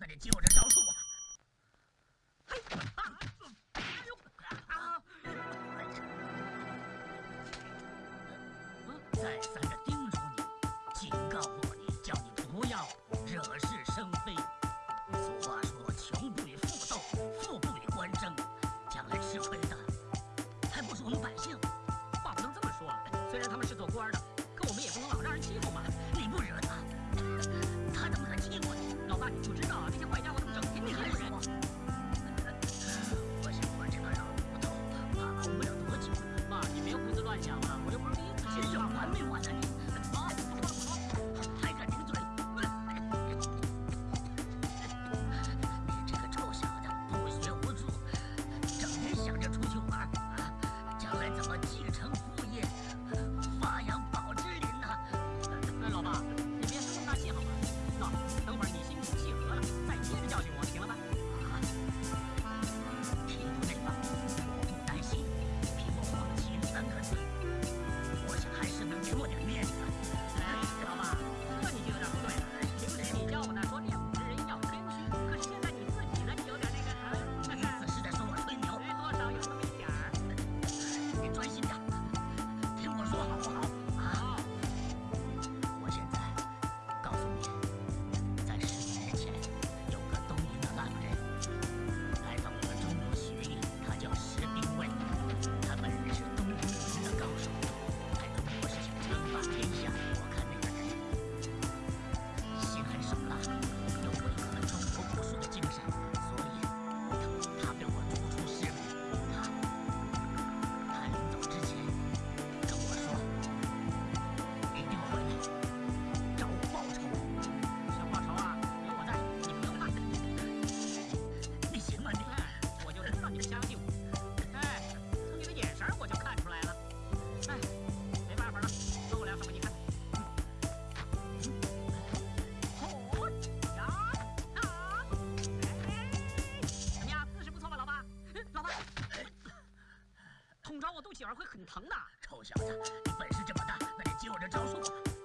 那你接我。这招数吧！再三的叮嘱你，警告过你，叫你不要惹事。我继承我肚脐眼会很疼的，臭小子，你本事这么大，那你接我这招数吧。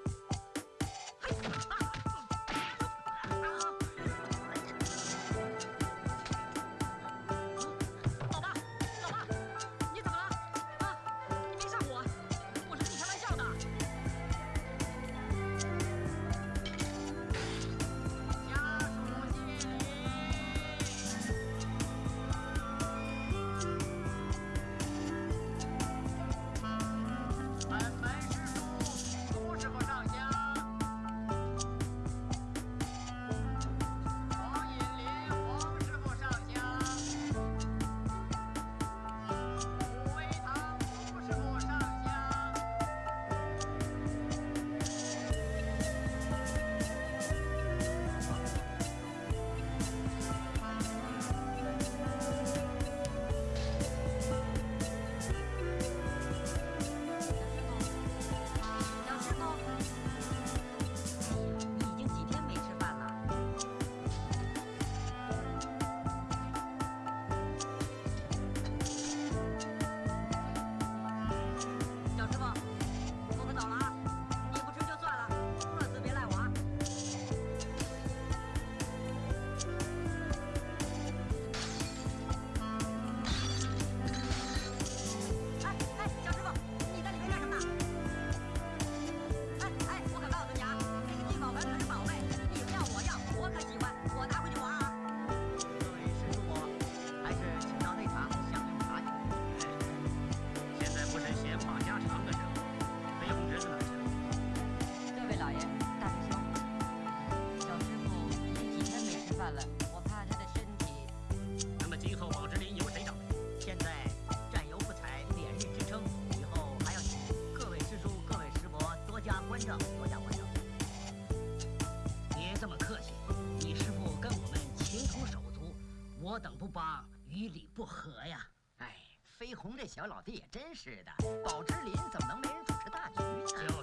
不和呀，哎，飞鸿这小老弟也真是的，宝芝林怎么能没人主持大局呢？